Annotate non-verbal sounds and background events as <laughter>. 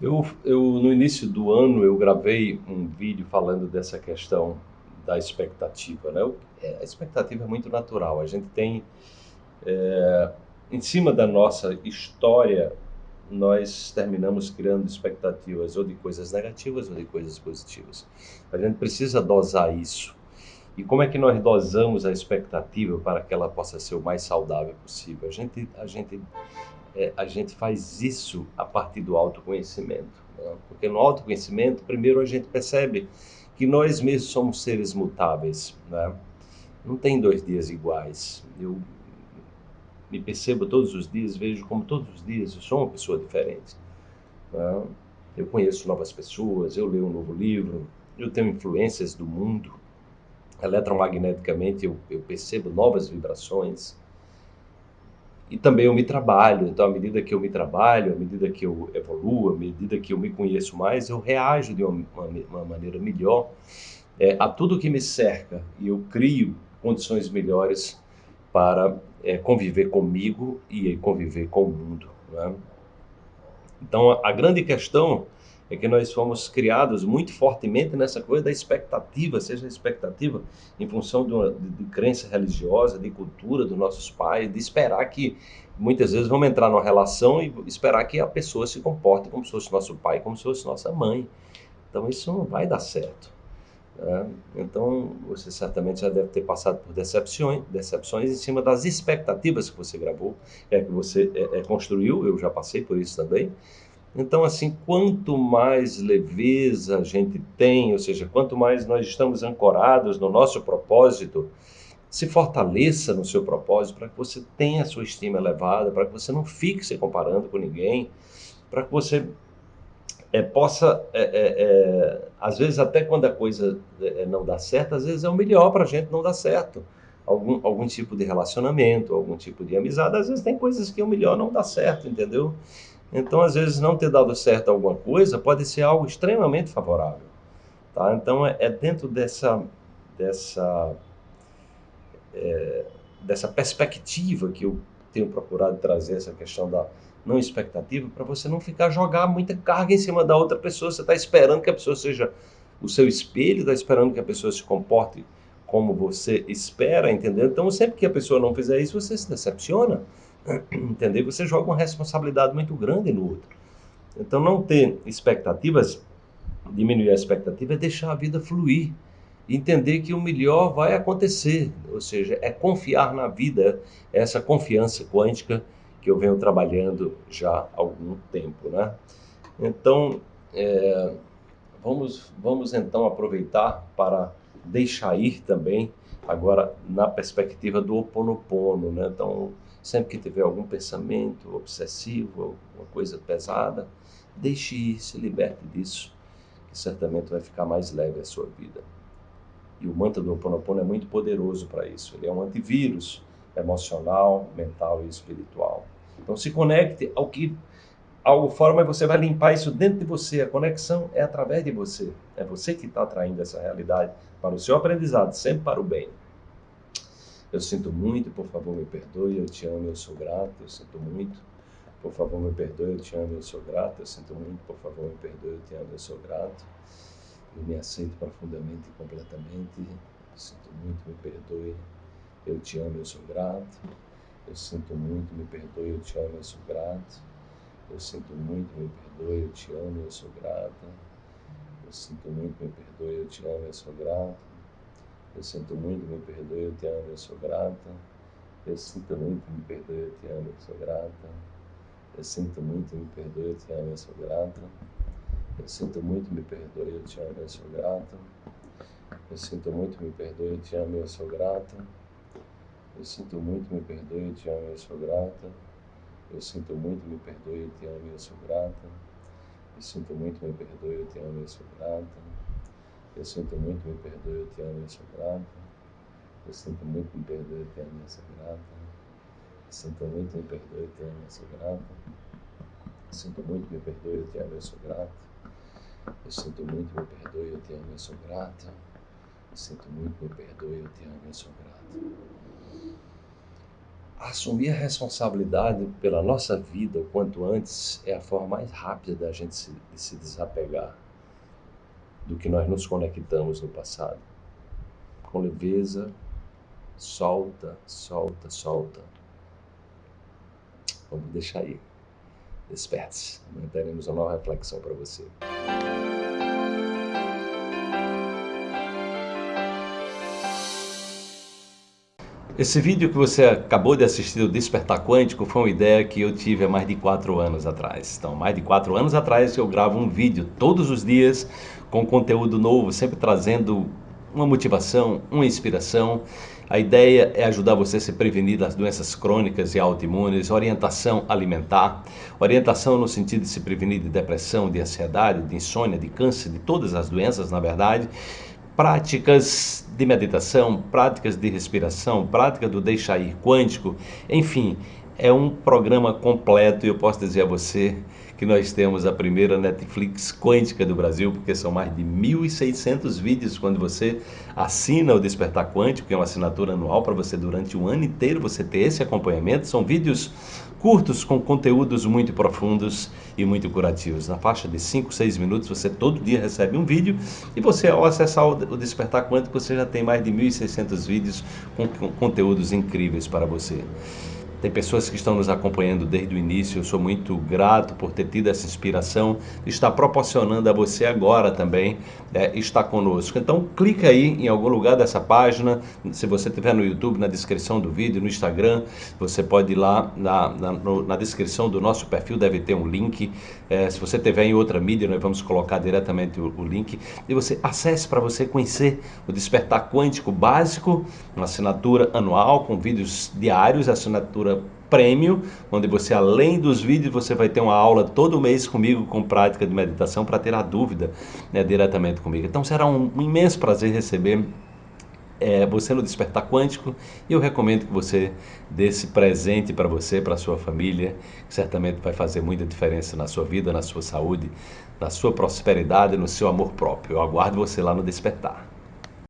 Eu, eu, no início do ano, eu gravei um vídeo falando dessa questão da expectativa. Né? É, a expectativa é muito natural. A gente tem, é, em cima da nossa história, nós terminamos criando expectativas ou de coisas negativas ou de coisas positivas. A gente precisa dosar isso. E como é que nós dosamos a expectativa para que ela possa ser o mais saudável possível? A gente, a gente é, a gente faz isso a partir do autoconhecimento. Né? Porque no autoconhecimento, primeiro a gente percebe que nós mesmos somos seres mutáveis. Né? Não tem dois dias iguais. Eu me percebo todos os dias, vejo como todos os dias eu sou uma pessoa diferente. Né? Eu conheço novas pessoas, eu leio um novo livro, eu tenho influências do mundo. Eletromagneticamente eu, eu percebo novas vibrações e também eu me trabalho. Então, à medida que eu me trabalho, à medida que eu evoluo, à medida que eu me conheço mais, eu reajo de uma, uma, uma maneira melhor é, a tudo que me cerca e eu crio condições melhores para é, conviver comigo e conviver com o mundo. Né? Então, a, a grande questão é que nós fomos criados muito fortemente nessa coisa da expectativa, seja a expectativa em função de, uma, de, de crença religiosa, de cultura dos nossos pais, de esperar que muitas vezes vamos entrar numa relação e esperar que a pessoa se comporte como se fosse nosso pai, como se fosse nossa mãe. Então isso não vai dar certo. Né? Então você certamente já deve ter passado por decepções, decepções em cima das expectativas que você gravou, é que você é, é, construiu. Eu já passei por isso também. Então, assim, quanto mais leveza a gente tem, ou seja, quanto mais nós estamos ancorados no nosso propósito, se fortaleça no seu propósito para que você tenha a sua estima elevada, para que você não fique se comparando com ninguém, para que você é, possa, é, é, às vezes até quando a coisa não dá certo, às vezes é o melhor para a gente não dar certo. Algum, algum tipo de relacionamento, algum tipo de amizade, às vezes tem coisas que o melhor não dá certo, entendeu? Então, às vezes, não ter dado certo alguma coisa pode ser algo extremamente favorável. Tá? Então, é, é dentro dessa, dessa, é, dessa perspectiva que eu tenho procurado trazer essa questão da não expectativa, para você não ficar jogar muita carga em cima da outra pessoa. Você está esperando que a pessoa seja o seu espelho, está esperando que a pessoa se comporte como você espera, entendeu? Então, sempre que a pessoa não fizer isso, você se decepciona. <clears throat> Entender? Você joga uma responsabilidade muito grande no outro. Então, não ter expectativas, diminuir a expectativa, é deixar a vida fluir. Entender que o melhor vai acontecer, ou seja, é confiar na vida, essa confiança quântica que eu venho trabalhando já há algum tempo, né? Então, é, vamos, vamos então aproveitar para deixar ir também, agora na perspectiva do Ho oponopono, né? Então, Sempre que tiver algum pensamento obsessivo, alguma coisa pesada, deixe ir, se liberte disso, que certamente vai ficar mais leve a sua vida. E o mantra do Ho Oponopono é muito poderoso para isso. Ele é um antivírus emocional, mental e espiritual. Então se conecte ao que algo fora, mas você vai limpar isso dentro de você. A conexão é através de você. É você que está atraindo essa realidade para o seu aprendizado, sempre para o bem. Eu sinto muito, por favor, me perdoe, eu te amo, eu sou grato, eu sinto muito. Por favor, me perdoe, eu te amo, eu sou grato, eu sinto muito, por favor, me perdoe, eu te amo, eu sou grato. Eu me aceito profundamente e completamente. Eu sinto muito, me perdoe, eu te amo, eu sou grato. Eu sinto muito, me perdoe, eu te amo, eu sou grato. Eu sinto muito, me perdoe, eu te amo, eu sou grata. Eu sinto muito, me perdoe, eu te amo, eu sou grato. Eu sinto muito, me perdoe, eu te amo, eu sou grata. Eu sinto muito, me perdoe, eu te amo, eu sou grata. Eu sinto muito, me perdoe, eu te amo, eu sou grata. Eu sinto muito, me perdoe, eu te amo, eu sou grata. Eu sinto muito, me perdoe, eu te amo, eu sou grata. Eu sinto muito, me perdoe, eu te amo, eu sou grata. Eu sinto muito, me perdoe, eu te amo, eu sou grata. Eu sinto muito, me perdoe, eu te amo, eu sou grata. Eu sinto muito, me perdoe, eu te amo, eu sinto muito, me perdoe, eu te amo, eu sinto muito, me perdoe, eu te amo, eu sinto muito, me perdoe, eu te amo, eu sinto muito, me perdoe, eu te amo, eu sinto muito, me perdoe, eu te amo, eu sou grata. assumir a responsabilidade pela nossa vida o quanto antes é a forma mais rápida da gente se, de se desapegar do que nós nos conectamos no passado. Com leveza, solta, solta, solta. Vamos deixar aí. Desperte-se. Amanhã teremos uma nova reflexão para você. Esse vídeo que você acabou de assistir do Despertar Quântico foi uma ideia que eu tive há mais de quatro anos atrás. Então, mais de quatro anos atrás eu gravo um vídeo todos os dias com conteúdo novo, sempre trazendo uma motivação, uma inspiração. A ideia é ajudar você a se prevenir das doenças crônicas e autoimunes, orientação alimentar, orientação no sentido de se prevenir de depressão, de ansiedade, de insônia, de câncer, de todas as doenças, na verdade, práticas de meditação, práticas de respiração, prática do deixar ir quântico, enfim, é um programa completo e eu posso dizer a você que nós temos a primeira Netflix quântica do Brasil, porque são mais de 1.600 vídeos quando você assina o Despertar Quântico, que é uma assinatura anual para você durante um ano inteiro você ter esse acompanhamento. São vídeos curtos com conteúdos muito profundos e muito curativos. Na faixa de 5, 6 minutos você todo dia recebe um vídeo e você ao acessar o Despertar Quântico você já tem mais de 1.600 vídeos com conteúdos incríveis para você. Tem pessoas que estão nos acompanhando desde o início. Eu sou muito grato por ter tido essa inspiração. Está proporcionando a você agora também é, estar conosco. Então, clica aí em algum lugar dessa página. Se você estiver no YouTube, na descrição do vídeo, no Instagram, você pode ir lá na, na, no, na descrição do nosso perfil, deve ter um link. É, se você estiver em outra mídia, nós vamos colocar diretamente o, o link. E você acesse para você conhecer o Despertar Quântico Básico, uma assinatura anual com vídeos diários, assinatura prêmio, onde você, além dos vídeos, você vai ter uma aula todo mês comigo com prática de meditação para tirar dúvida né, diretamente comigo. Então será um, um imenso prazer receber é, você no Despertar Quântico e eu recomendo que você dê esse presente para você, para a sua família, que certamente vai fazer muita diferença na sua vida, na sua saúde, na sua prosperidade, no seu amor próprio. Eu aguardo você lá no Despertar.